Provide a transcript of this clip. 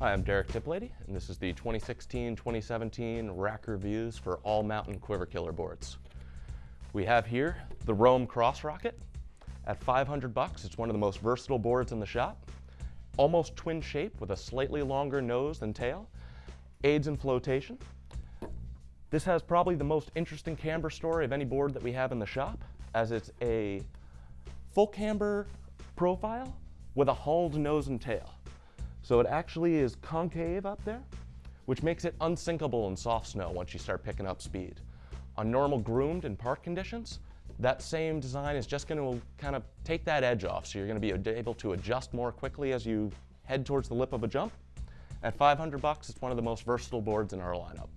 Hi, I'm Derek Tiplady, and this is the 2016-2017 rack reviews for all mountain quiver killer boards. We have here the Rome Cross Rocket. At 500 bucks, it's one of the most versatile boards in the shop. Almost twin shape with a slightly longer nose than tail. Aids in flotation. This has probably the most interesting camber story of any board that we have in the shop, as it's a full camber profile with a hauled nose and tail. So it actually is concave up there, which makes it unsinkable in soft snow once you start picking up speed. On normal groomed and park conditions, that same design is just going to kind of take that edge off, so you're going to be able to adjust more quickly as you head towards the lip of a jump. At 500 bucks, it's one of the most versatile boards in our lineup.